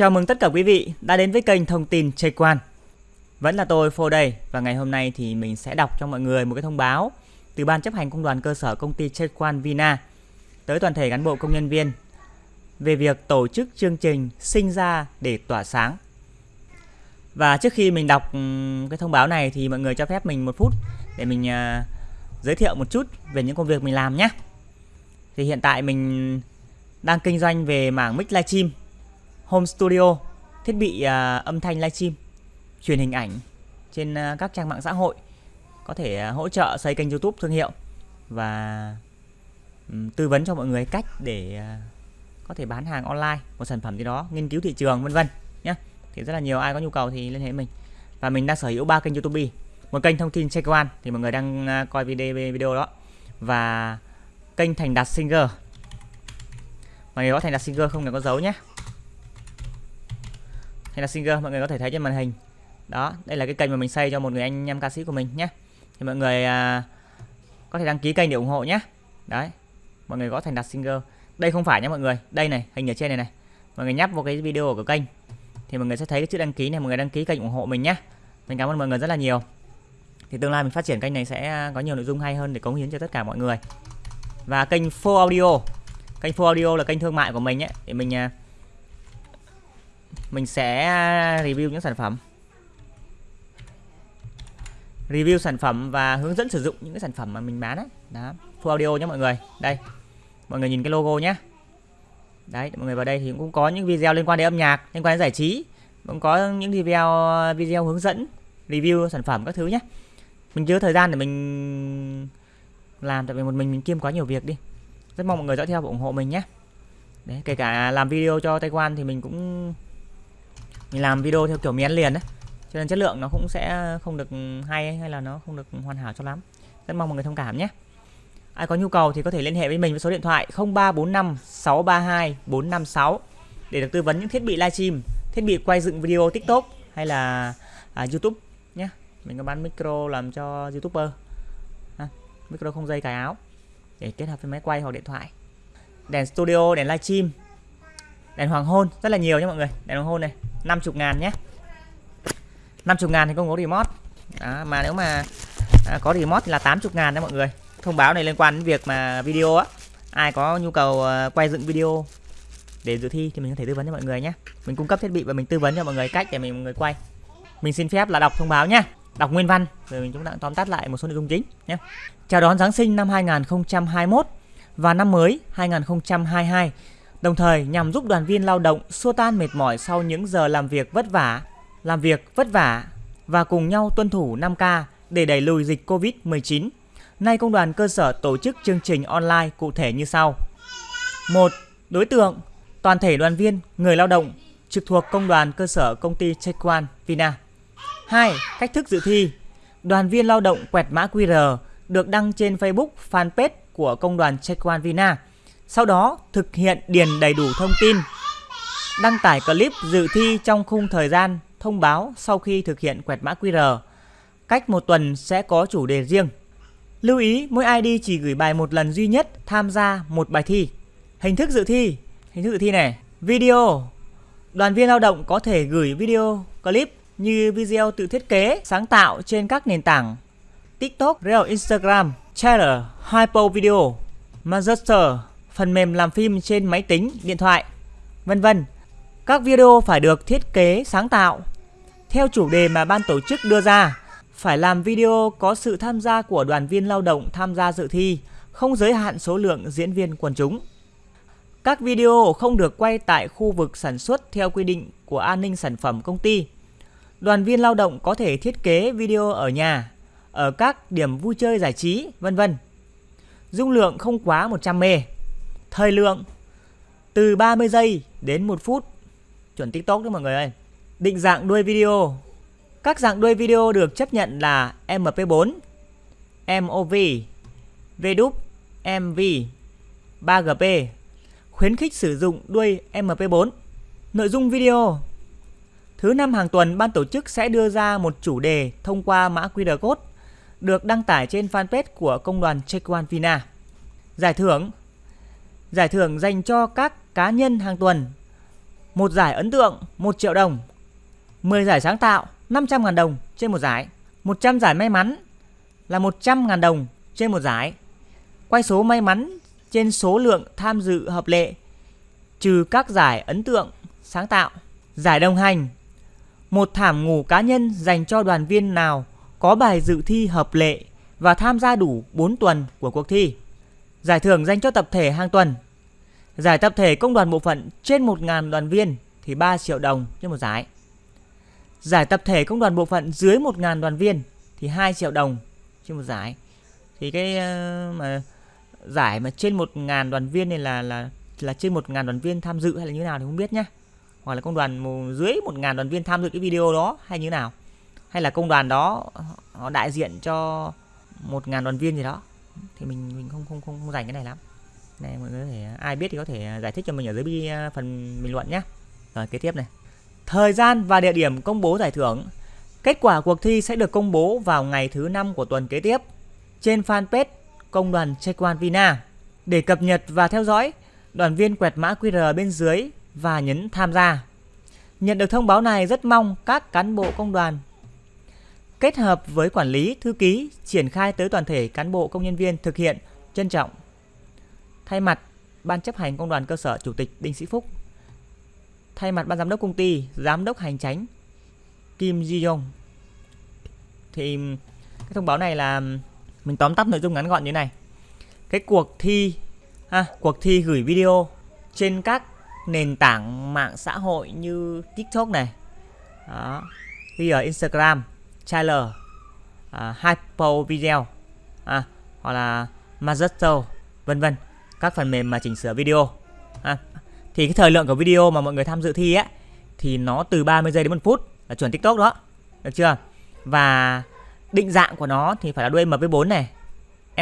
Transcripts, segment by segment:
Chào mừng tất cả quý vị đã đến với kênh thông tin Chơi Quan. Vẫn là tôi Phô đây và ngày hôm nay thì mình sẽ đọc cho mọi người một cái thông báo từ Ban chấp hành công đoàn cơ sở công ty Chơi Quan Vina tới toàn thể cán bộ công nhân viên về việc tổ chức chương trình sinh ra để tỏa sáng. Và trước khi mình đọc ừ, cái thông báo này thì mọi người cho phép mình một phút để mình uh, giới thiệu một chút về những công việc mình làm nhé. Thì hiện tại mình đang kinh doanh về mảng mic livestream home studio, thiết bị à, âm thanh livestream, truyền hình ảnh trên à, các trang mạng xã hội, có thể à, hỗ trợ xây kênh YouTube thương hiệu và um, tư vấn cho mọi người cách để à, có thể bán hàng online, một sản phẩm gì đó, nghiên cứu thị trường vân vân nhé. Thì rất là nhiều ai có nhu cầu thì liên hệ mình. Và mình đang sở hữu ba kênh YouTube, một kênh thông tin check one thì mọi người đang à, coi video video đó và kênh Thành Đạt Singer. Mọi người có Thành Đạt Singer không là có dấu nhé hay là singer mọi người có thể thấy trên màn hình. Đó đây là cái kênh mà mình xây cho một người anh em ca sĩ của mình nhé. Thì mọi người à, có thể đăng ký kênh để ủng hộ nhé. Đấy mọi người có thành đặt singer. Đây không phải nhé mọi người. Đây này hình ở trên này này. Mọi người nhấp vào cái video của kênh. Thì mọi người sẽ thấy cái chữ đăng ký này mọi người đăng ký kênh ủng hộ mình nhé. Mình cảm ơn mọi người rất là nhiều. Thì tương lai mình phát triển kênh này sẽ có nhiều nội dung hay hơn để cống hiến cho tất cả mọi người. Và kênh Full Audio. Kênh Full Audio là kênh thương mại của mình ấy để mình à, mình sẽ à, review những sản phẩm. Review sản phẩm và hướng dẫn sử dụng những cái sản phẩm mà mình bán đấy đó, full audio nhé mọi người. Đây, mọi người nhìn cái logo nhé. Đấy, mọi người vào đây thì cũng có những video liên quan đến âm nhạc, liên quan đến giải trí, cũng có những video video hướng dẫn, review sản phẩm các thứ nhé. Mình chưa thời gian để mình làm, tại vì một mình mình kiêm quá nhiều việc đi. Rất mong mọi người dõi theo và ủng hộ mình nhé. Đấy, kể cả làm video cho Taiwan thì mình cũng mình làm video theo kiểu miến liền đấy. Cho nên chất lượng nó cũng sẽ không được hay hay là nó không được hoàn hảo cho lắm. Rất mong mọi người thông cảm nhé. Ai có nhu cầu thì có thể liên hệ với mình với số điện thoại 0345 632 456 để được tư vấn những thiết bị livestream thiết bị quay dựng video tiktok hay là à, youtube nhé. Mình có bán micro làm cho youtuber. À, micro không dây cài áo để kết hợp với máy quay hoặc điện thoại. Đèn studio đèn livestream đèn hoàng hôn rất là nhiều nhé mọi người. Đèn hoàng hôn này 50 ngàn nhé 50 ngàn thì không có remote. Đó, mà nếu mà à, có remote thì là 80 ngàn đấy mọi người. Thông báo này liên quan đến việc mà video á. Ai có nhu cầu à, quay dựng video để dự thi thì mình có thể tư vấn cho mọi người nhé mình cung cấp thiết bị và mình tư vấn cho mọi người cách để mình mọi người quay. Mình xin phép là đọc thông báo nhé đọc nguyên văn rồi mình chúng ta tóm tắt lại một số nội dung chính nhé chào đón Giáng sinh năm 2021 và năm mới 2022 đồng thời nhằm giúp đoàn viên lao động xua tan mệt mỏi sau những giờ làm việc vất vả, làm việc vất vả và cùng nhau tuân thủ 5K để đẩy lùi dịch Covid-19. Nay công đoàn cơ sở tổ chức chương trình online cụ thể như sau. 1. Đối tượng toàn thể đoàn viên, người lao động trực thuộc công đoàn cơ sở công ty Chequan Vina. 2. Cách thức dự thi. Đoàn viên lao động quẹt mã QR được đăng trên Facebook fanpage của công đoàn Chequan Vina sau đó thực hiện điền đầy đủ thông tin, đăng tải clip dự thi trong khung thời gian thông báo sau khi thực hiện quẹt mã QR. Cách một tuần sẽ có chủ đề riêng. Lưu ý mỗi ID chỉ gửi bài một lần duy nhất tham gia một bài thi. Hình thức dự thi, hình thức dự thi này, video. Đoàn viên lao động có thể gửi video clip như video tự thiết kế, sáng tạo trên các nền tảng TikTok, Reel, Instagram, Trailer, Hypo Video, Master, phần mềm làm phim trên máy tính, điện thoại, vân vân. Các video phải được thiết kế sáng tạo theo chủ đề mà ban tổ chức đưa ra. Phải làm video có sự tham gia của đoàn viên lao động tham gia dự thi, không giới hạn số lượng diễn viên quần chúng. Các video không được quay tại khu vực sản xuất theo quy định của an ninh sản phẩm công ty. Đoàn viên lao động có thể thiết kế video ở nhà, ở các điểm vui chơi giải trí, vân vân. Dung lượng không quá 100 mb Thời lượng từ 30 giây đến 1 phút. Chuẩn TikTok đó mọi người ơi. Định dạng đuôi video. Các dạng đuôi video được chấp nhận là MP4, MOV, VDUP, MV, 3GP. Khuyến khích sử dụng đuôi MP4. Nội dung video Thứ năm hàng tuần, ban tổ chức sẽ đưa ra một chủ đề thông qua mã QR code được đăng tải trên fanpage của công đoàn Chequan Vina. Giải thưởng Giải thưởng dành cho các cá nhân hàng tuần. Một giải ấn tượng 1 triệu đồng. 10 giải sáng tạo 500.000 đồng trên một giải. 100 giải may mắn là 100.000 đồng trên một giải. Quay số may mắn trên số lượng tham dự hợp lệ trừ các giải ấn tượng sáng tạo. Giải đồng hành, một thảm ngủ cá nhân dành cho đoàn viên nào có bài dự thi hợp lệ và tham gia đủ 4 tuần của cuộc thi. Giải thưởng dành cho tập thể hàng tuần. Giải tập thể công đoàn bộ phận trên 1.000 đoàn viên thì 3 triệu đồng trên một giải. Giải tập thể công đoàn bộ phận dưới 1.000 đoàn viên thì 2 triệu đồng trên một giải. Thì cái ờ, mà giải mà trên 1.000 đoàn viên này là là là trên 1.000 đoàn viên tham dự hay là như nào thì không biết nhá. Hoặc là công đoàn dưới 1.000 đoàn viên tham dự cái video đó hay như nào. Hay là công đoàn đó, họ đại diện cho 1.000 đoàn viên gì đó thì mình mình không không không, không dành cái này lắm. Này mọi người có thể ai biết thì có thể giải thích cho mình ở dưới à, phần bình luận nhé rồi kế tiếp này. Thời gian và địa điểm công bố giải thưởng. Kết quả cuộc thi sẽ được công bố vào ngày thứ năm của tuần kế tiếp trên fanpage công đoàn Chequan Vina để cập nhật và theo dõi đoàn viên quẹt mã QR bên dưới và nhấn tham gia. Nhận được thông báo này rất mong các cán bộ công đoàn kết hợp với quản lý, thư ký triển khai tới toàn thể cán bộ công nhân viên thực hiện trân trọng. Thay mặt Ban chấp hành công đoàn cơ sở Chủ tịch Đinh Sĩ Phúc, thay mặt Ban giám đốc công ty, giám đốc hành tránh Kim Ji Yong. Thì cái thông báo này là mình tóm tắt nội dung ngắn gọn như này. Cái cuộc thi à, cuộc thi gửi video trên các nền tảng mạng xã hội như TikTok này. Đó. Thì ở Instagram, trailer à, hypo video à, hoặc là Magento vân vân. Các phần mềm mà chỉnh sửa video à, thì cái thời lượng của video mà mọi người tham dự thi ấy, thì nó từ 30 giây đến 1 phút là chuẩn TikTok đó được chưa? Và định dạng của nó thì phải là đuôi MV4 này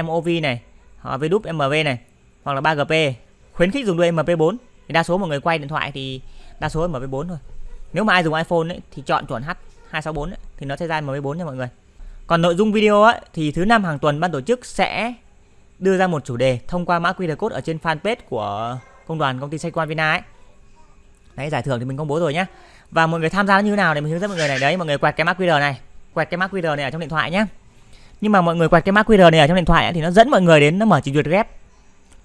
MOV này hoặc VDUP MV này hoặc là 3GP khuyến khích dùng đuôi MP4 thì đa số mọi người quay điện thoại thì đa số là MP4 thôi. Nếu mà ai dùng iPhone ấy, thì chọn chuẩn H 264 ấy, thì nó sẽ ra MP4 nha mọi người. Còn nội dung video ấy, thì thứ năm hàng tuần ban tổ chức sẽ đưa ra một chủ đề thông qua mã QR code ở trên fanpage của công đoàn công ty Sequan Vina ấy. Đấy giải thưởng thì mình công bố rồi nhá. Và mọi người tham gia như thế nào để mình hướng dẫn mọi người này. Đấy mọi người quẹt cái mã QR này, quẹt cái mã QR này ở trong điện thoại nhá. Nhưng mà mọi người quẹt cái mã QR này ở trong điện thoại ấy, thì nó dẫn mọi người đến nó mở trình duyệt web.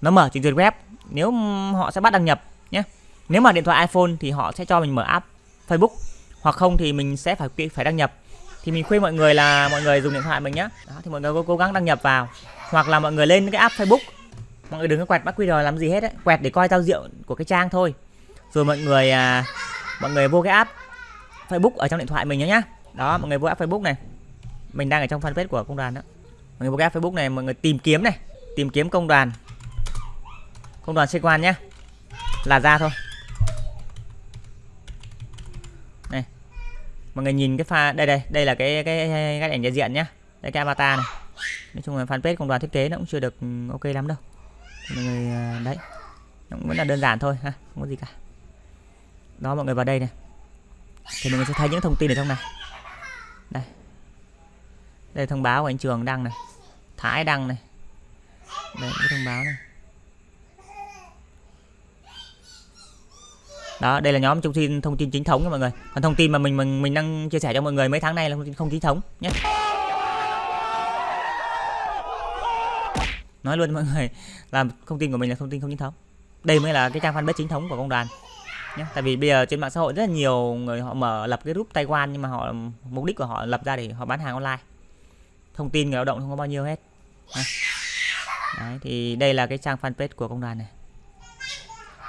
Nó mở trình duyệt web. Nếu họ sẽ bắt đăng nhập nhé. Nếu mà điện thoại iPhone thì họ sẽ cho mình mở app Facebook hoặc không thì mình sẽ phải phải đăng nhập. Thì mình khuyên mọi người là mọi người dùng điện thoại mình nhé đó, thì mọi người cố, cố gắng đăng nhập vào. Hoặc là mọi người lên cái app Facebook. Mọi người đừng có quẹt mã QR làm gì hết ấy. quẹt để coi tao rượu của cái trang thôi. Rồi mọi người à, mọi người vô cái app Facebook ở trong điện thoại mình nhé nhá. Đó mọi người vô app Facebook này. Mình đang ở trong fanpage của công đoàn đó. Mọi người vô cái app Facebook này mọi người tìm kiếm này. Tìm kiếm công đoàn. Công đoàn sĩ quan nhé là ra thôi. Mọi người nhìn cái pha, đây đây đây là cái cái cái ảnh đại diện nhá. Đây cái avatar này. Nói chung là fanpage công đoàn thiết kế nó cũng chưa được ừ, ok lắm đâu. Mọi người à, đấy. Nó cũng vẫn là đơn giản thôi, ha, không có gì cả. Đó, mọi người vào đây này. Thì mọi người sẽ thấy những thông tin ở trong này. Đây. Đây thông báo của anh trường đăng này, thái đăng này. Đây, cái thông báo này. Đó đây là nhóm thông tin thông tin chính thống nha mọi người. Còn thông tin mà mình mình mình đang chia sẻ cho mọi người mấy tháng nay là thông tin không chính thống nhé. Nói luôn mọi người là thông tin của mình là thông tin không chính thống. Đây mới là cái trang fanpage chính thống của công đoàn nhé. Tại vì bây giờ trên mạng xã hội rất là nhiều người họ mở lập cái group Taiwan nhưng mà họ mục đích của họ lập ra để họ bán hàng online. Thông tin người lao động không có bao nhiêu hết Đấy, thì đây là cái trang fanpage của công đoàn này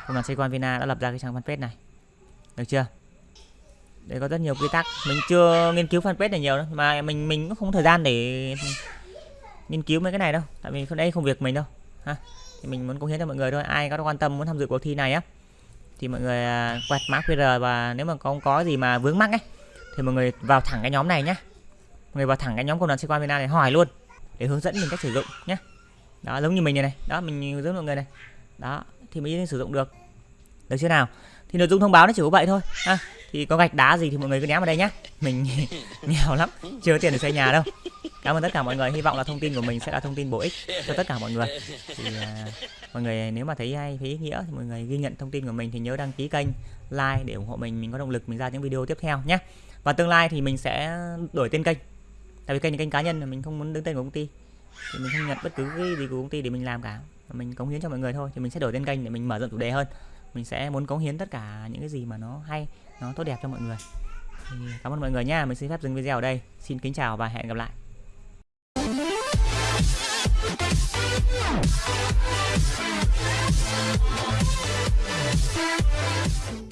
công đoàn Saigon Vina đã lập ra cái trang fanpage này. Được chưa? Đây có rất nhiều quy tắc. Mình chưa nghiên cứu fanpage này nhiều đâu, mà mình mình cũng không có thời gian để nghiên cứu mấy cái này đâu. Tại vì đây không việc mình đâu, ha. Thì mình muốn cống hiến cho mọi người thôi. Ai có quan tâm muốn tham dự cuộc thi này á, thì mọi người à, quẹt mã QR và nếu mà không có gì mà vướng mắc ấy, thì mọi người vào thẳng cái nhóm này nhá. Mọi người vào thẳng cái nhóm công đoàn sĩ quan Việt Nam này hỏi luôn, để hướng dẫn mình cách sử dụng nhé đó, giống như mình này này. Đó, mình hướng dẫn mọi người này. Đó thì mới sử dụng được. Được chưa nào? Thì nội dung thông báo nó chỉ có vậy thôi. Ha thì có gạch đá gì thì mọi người cứ ném vào đây nhá. Mình nghèo lắm chưa có tiền để xây nhà đâu. Cảm ơn tất cả mọi người. Hy vọng là thông tin của mình sẽ là thông tin bổ ích cho tất cả mọi người. Thì à, mọi người nếu mà thấy hay thấy ý nghĩa thì mọi người ghi nhận thông tin của mình thì nhớ đăng ký kênh like để ủng hộ mình. Mình có động lực mình ra những video tiếp theo nhé và tương lai thì mình sẽ đổi tên kênh. Tại vì kênh là kênh cá nhân là mình không muốn đứng tên của công ty. Thì mình không nhận bất cứ cái gì của công ty để mình làm cả mình cống hiến cho mọi người thôi, thì mình sẽ đổi tên kênh để mình mở rộng chủ đề hơn. Mình sẽ muốn cống hiến tất cả những cái gì mà nó hay, nó tốt đẹp cho mọi người. Thì cảm ơn mọi người nha, mình xin phép dừng video ở đây. Xin kính chào và hẹn gặp lại. We'll be right back.